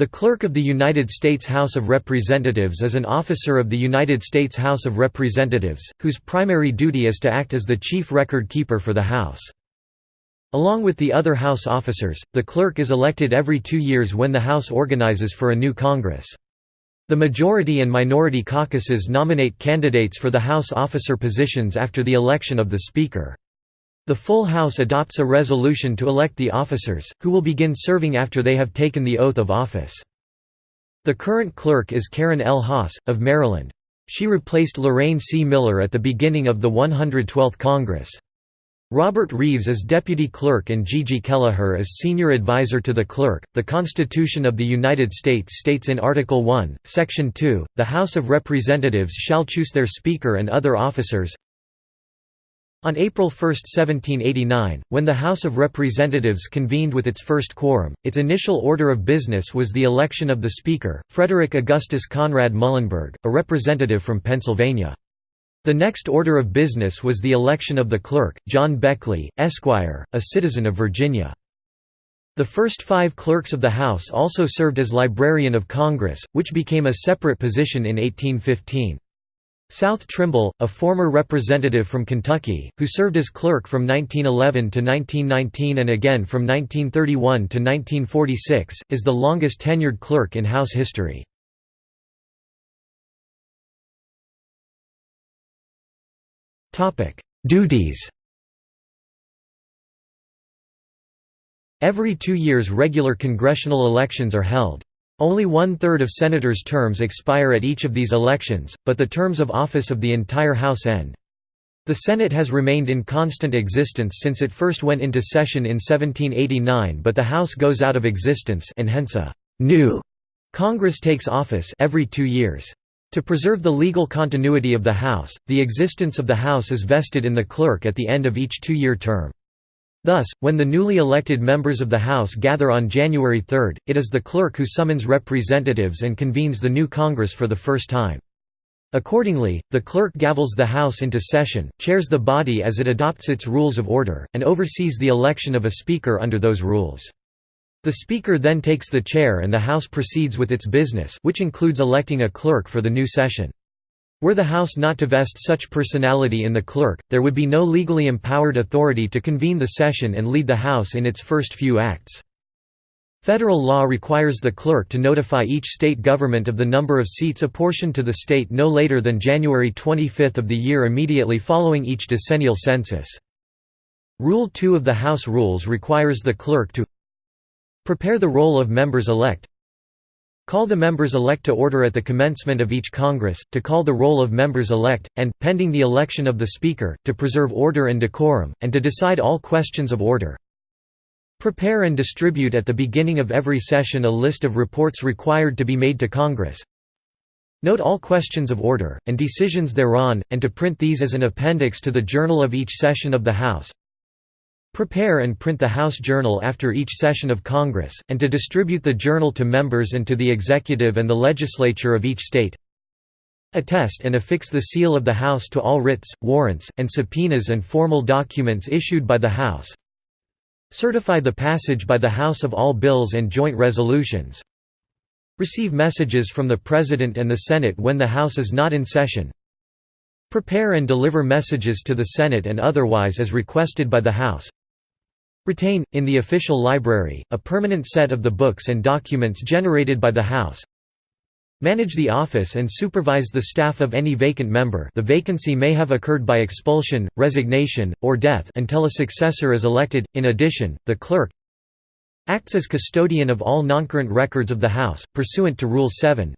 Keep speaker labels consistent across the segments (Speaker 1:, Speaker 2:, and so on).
Speaker 1: The Clerk of the United States House of Representatives is an officer of the United States House of Representatives, whose primary duty is to act as the chief record keeper for the House. Along with the other House officers, the clerk is elected every two years when the House organizes for a new Congress. The majority and minority caucuses nominate candidates for the House officer positions after the election of the Speaker. The full House adopts a resolution to elect the officers, who will begin serving after they have taken the oath of office. The current clerk is Karen L. Haas, of Maryland. She replaced Lorraine C. Miller at the beginning of the 112th Congress. Robert Reeves is deputy clerk and Gigi Kelleher is senior advisor to the clerk. The Constitution of the United States states in Article 1, Section 2, the House of Representatives shall choose their Speaker and other officers, on April 1, 1789, when the House of Representatives convened with its first quorum, its initial order of business was the election of the Speaker, Frederick Augustus Conrad Muhlenberg, a representative from Pennsylvania. The next order of business was the election of the clerk, John Beckley, Esquire, a citizen of Virginia. The first five clerks of the House also served as Librarian of Congress, which became a separate position in 1815. South Trimble, a former representative from Kentucky, who served as clerk from 1911 to 1919 and again from 1931 to 1946, is the longest tenured clerk in House history. Duties Every two years regular congressional elections are held. Only one-third of senators' terms expire at each of these elections, but the terms of office of the entire House end. The Senate has remained in constant existence since it first went into session in 1789 but the House goes out of existence and hence a «new» Congress takes office every two years. To preserve the legal continuity of the House, the existence of the House is vested in the clerk at the end of each two-year term. Thus, when the newly elected members of the House gather on January 3, it is the clerk who summons representatives and convenes the new Congress for the first time. Accordingly, the clerk gavels the House into session, chairs the body as it adopts its rules of order, and oversees the election of a Speaker under those rules. The Speaker then takes the chair and the House proceeds with its business which includes electing a clerk for the new session. Were the House not to vest such personality in the clerk, there would be no legally empowered authority to convene the session and lead the House in its first few acts. Federal law requires the clerk to notify each state government of the number of seats apportioned to the state no later than January 25 of the year immediately following each decennial census. Rule 2 of the House Rules requires the clerk to prepare the roll of members-elect, Call the members-elect to order at the commencement of each Congress, to call the roll of members-elect, and, pending the election of the Speaker, to preserve order and decorum, and to decide all questions of order. Prepare and distribute at the beginning of every session a list of reports required to be made to Congress. Note all questions of order, and decisions thereon, and to print these as an appendix to the journal of each session of the House. Prepare and print the House Journal after each session of Congress, and to distribute the journal to members and to the executive and the legislature of each state. Attest and affix the seal of the House to all writs, warrants, and subpoenas and formal documents issued by the House. Certify the passage by the House of all bills and joint resolutions. Receive messages from the President and the Senate when the House is not in session. Prepare and deliver messages to the Senate and otherwise as requested by the House. Retain, in the official library, a permanent set of the books and documents generated by the House. Manage the office and supervise the staff of any vacant member the vacancy may have occurred by expulsion, resignation, or death until a successor is elected. In addition, the clerk acts as custodian of all noncurrent records of the House, pursuant to Rule 7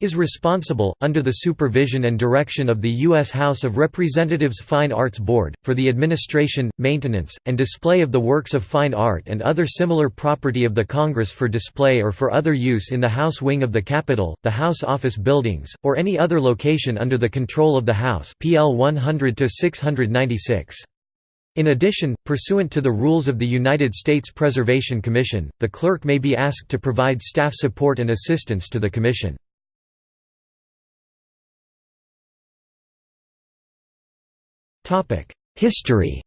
Speaker 1: is responsible, under the supervision and direction of the U.S. House of Representatives Fine Arts Board, for the administration, maintenance, and display of the works of fine art and other similar property of the Congress for display or for other use in the House wing of the Capitol, the House office buildings, or any other location under the control of the House PL 100-696. In addition, pursuant to the rules of the United States Preservation Commission, the clerk may be asked to provide staff support and assistance to the Commission. History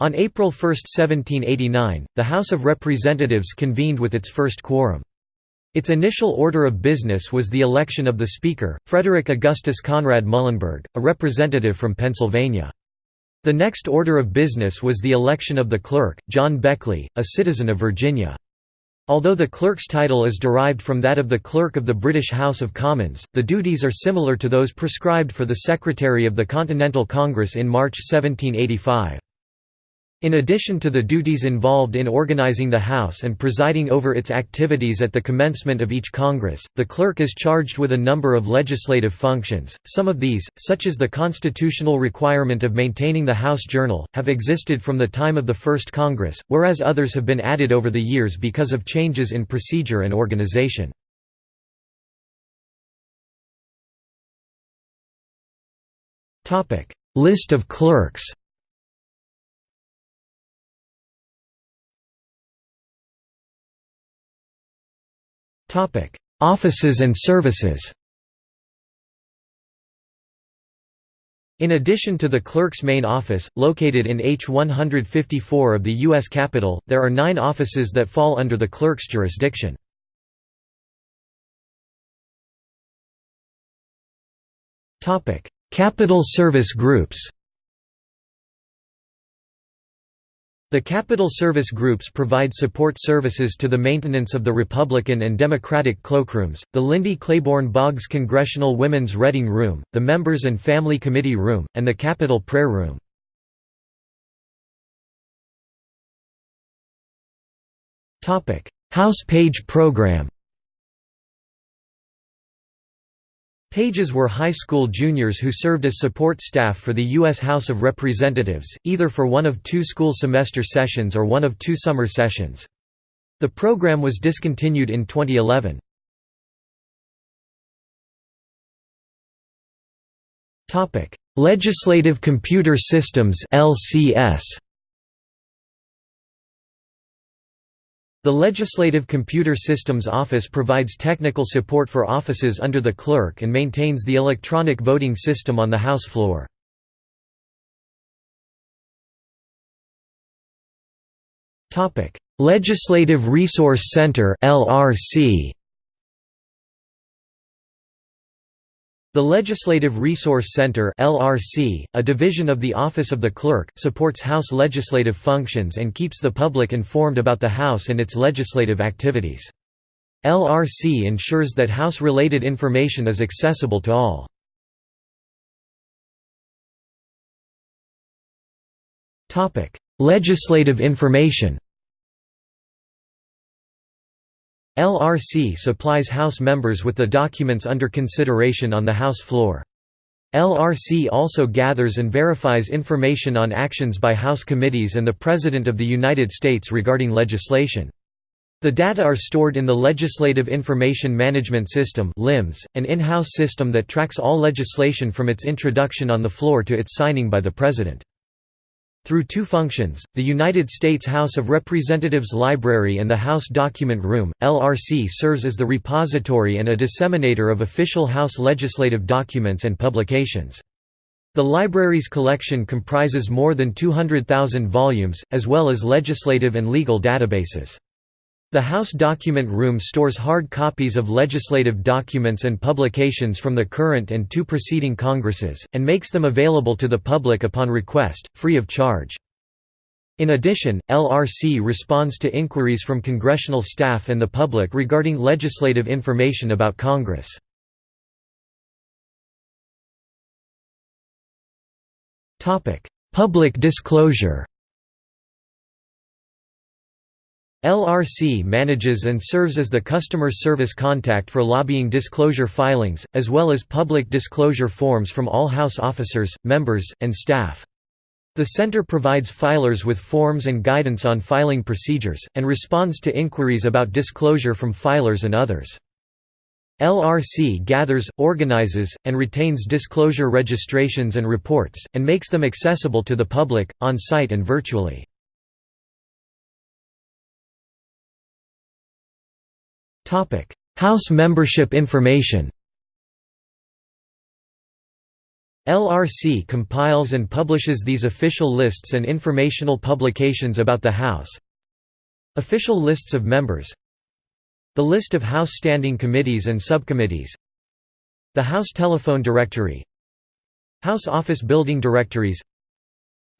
Speaker 1: On April 1, 1789, the House of Representatives convened with its first quorum. Its initial order of business was the election of the Speaker, Frederick Augustus Conrad Muhlenberg, a representative from Pennsylvania. The next order of business was the election of the clerk, John Beckley, a citizen of Virginia. Although the clerk's title is derived from that of the Clerk of the British House of Commons, the duties are similar to those prescribed for the Secretary of the Continental Congress in March 1785. In addition to the duties involved in organizing the House and presiding over its activities at the commencement of each Congress, the clerk is charged with a number of legislative functions. Some of these, such as the constitutional requirement of maintaining the House Journal, have existed from the time of the first Congress, whereas others have been added over the years because of changes in procedure and organization. List of clerks Topic: Offices and services. In addition to the clerk's main office, located in H154 of the U.S. Capitol, there are nine offices that fall under the clerk's jurisdiction. Capitol service groups The Capitol Service Groups provide support services to the maintenance of the Republican and Democratic cloakrooms, the Lindy Claiborne Boggs Congressional Women's Reading Room, the Members and Family Committee Room, and the Capitol Prayer Room. House Page Program Pages were high school juniors who served as support staff for the U.S. House of Representatives, either for one of two school semester sessions or one of two summer sessions. The program was discontinued in 2011. Legislative Computer Systems LCS The Legislative Computer Systems Office provides technical support for offices under the clerk and maintains the electronic voting system on the House floor. Legislative Resource Center LRC The Legislative Resource Center (LRC), a division of the Office of the Clerk, supports House legislative functions and keeps the public informed about the House and its legislative activities. LRC ensures that House-related information is accessible to all. Topic: Legislative information. LRC supplies House members with the documents under consideration on the House floor. LRC also gathers and verifies information on actions by House committees and the President of the United States regarding legislation. The data are stored in the Legislative Information Management System an in-house system that tracks all legislation from its introduction on the floor to its signing by the President. Through two functions, the United States House of Representatives Library and the House Document Room, LRC serves as the repository and a disseminator of official House legislative documents and publications. The library's collection comprises more than 200,000 volumes, as well as legislative and legal databases. The House Document Room stores hard copies of legislative documents and publications from the current and two preceding Congresses, and makes them available to the public upon request, free of charge. In addition, LRC responds to inquiries from congressional staff and the public regarding legislative information about Congress. Public disclosure LRC manages and serves as the customer service contact for lobbying disclosure filings, as well as public disclosure forms from all House officers, members, and staff. The Center provides filers with forms and guidance on filing procedures, and responds to inquiries about disclosure from filers and others. LRC gathers, organizes, and retains disclosure registrations and reports, and makes them accessible to the public, on-site and virtually. House membership information LRC compiles and publishes these official lists and informational publications about the House. Official lists of members The list of House standing committees and subcommittees The House Telephone Directory House Office Building Directories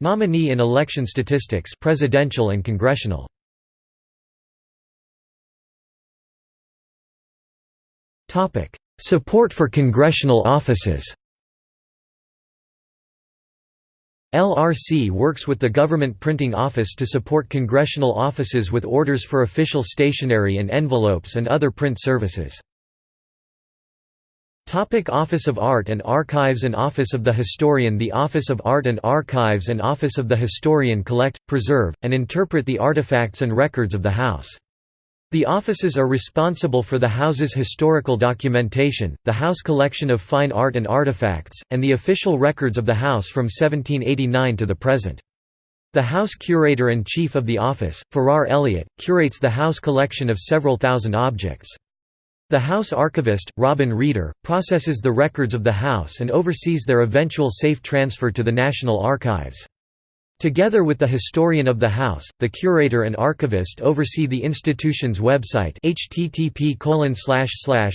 Speaker 1: Nominee and election statistics presidential and congressional Support for congressional offices LRC works with the Government Printing Office to support congressional offices with orders for official stationery and envelopes and other print services. Topic Office of Art and Archives and Office of the Historian The Office of Art and Archives and Office of the Historian collect, preserve, and interpret the artifacts and records of the House. The offices are responsible for the House's historical documentation, the House collection of fine art and artifacts, and the official records of the House from 1789 to the present. The House Curator and Chief of the Office, Farrar Elliott, curates the House collection of several thousand objects. The House Archivist, Robin Reeder, processes the records of the House and oversees their eventual safe transfer to the National Archives. Together with the historian of the House, the curator and archivist oversee the institution's website http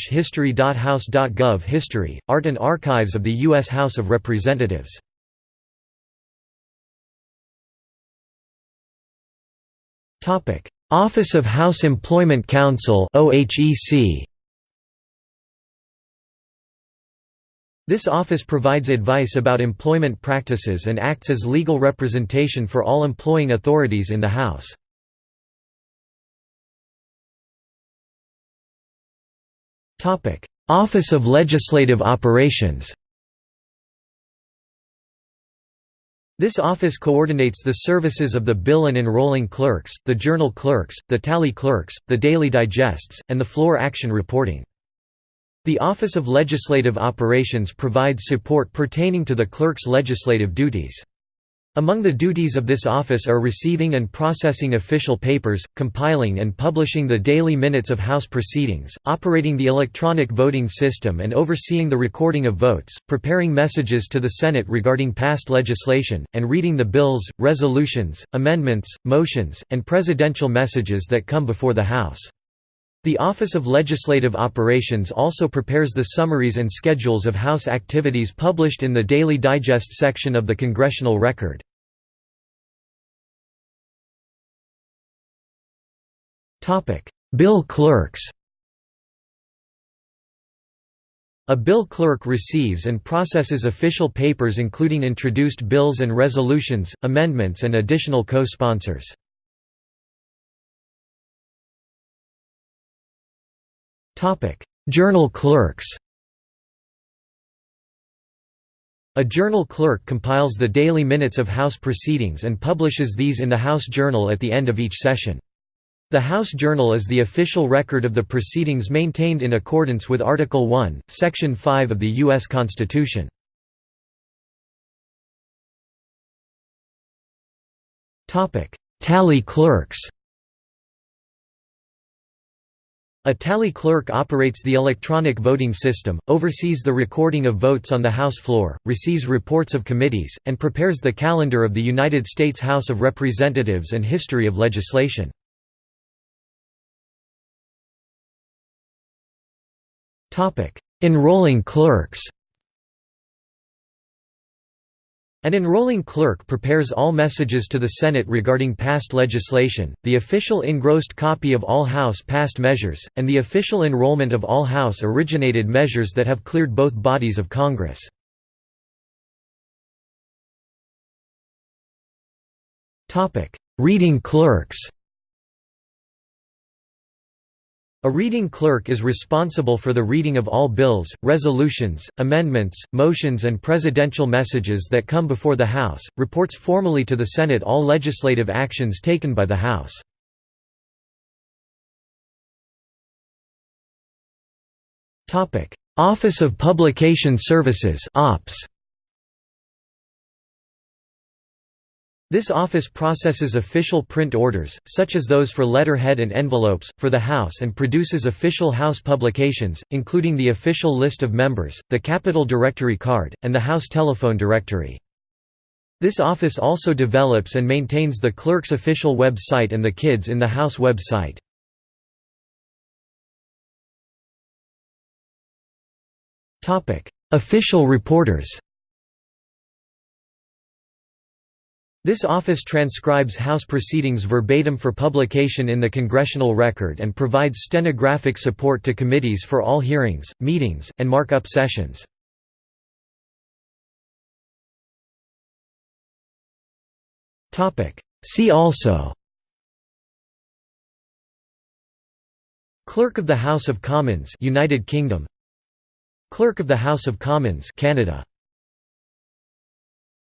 Speaker 1: history.house.gov History, Art and Archives of the U.S. House of Representatives. Office of House Employment Counsel OHEC This office provides advice about employment practices and acts as legal representation for all employing authorities in the House. Office of Legislative Operations This office coordinates the services of the bill and enrolling clerks, the journal clerks, the tally clerks, the daily digests, and the floor action reporting. The Office of Legislative Operations provides support pertaining to the clerk's legislative duties. Among the duties of this office are receiving and processing official papers, compiling and publishing the daily minutes of House proceedings, operating the electronic voting system and overseeing the recording of votes, preparing messages to the Senate regarding passed legislation, and reading the bills, resolutions, amendments, motions, and presidential messages that come before the House. The Office of Legislative Operations also prepares the summaries and schedules of House activities published in the Daily Digest section of the Congressional Record. Bill clerks A bill clerk receives and processes official papers including introduced bills and resolutions, amendments and additional co-sponsors. Journal clerks A journal clerk compiles the daily minutes of House proceedings and publishes these in the House Journal at the end of each session. The House Journal is the official record of the proceedings maintained in accordance with Article 1, Section 5 of the U.S. Constitution. Tally clerks A tally clerk operates the electronic voting system, oversees the recording of votes on the House floor, receives reports of committees, and prepares the calendar of the United States House of Representatives and history of legislation. Enrolling clerks An enrolling clerk prepares all messages to the Senate regarding passed legislation, the official engrossed copy of all House passed measures, and the official enrollment of all House-originated measures that have cleared both bodies of Congress. Reading clerks A reading clerk is responsible for the reading of all bills, resolutions, amendments, motions and presidential messages that come before the House, reports formally to the Senate all legislative actions taken by the House. Office of Publication Services OPS. This office processes official print orders, such as those for letterhead and envelopes, for the House and produces official House publications, including the official list of members, the Capitol Directory card, and the House telephone directory. This office also develops and maintains the clerk's official web site and the Kids in the House web site. Official reporters This office transcribes House proceedings verbatim for publication in the Congressional Record and provides stenographic support to committees for all hearings, meetings, and markup sessions. See also Clerk of the House of Commons United Kingdom Clerk of the House of Commons Canada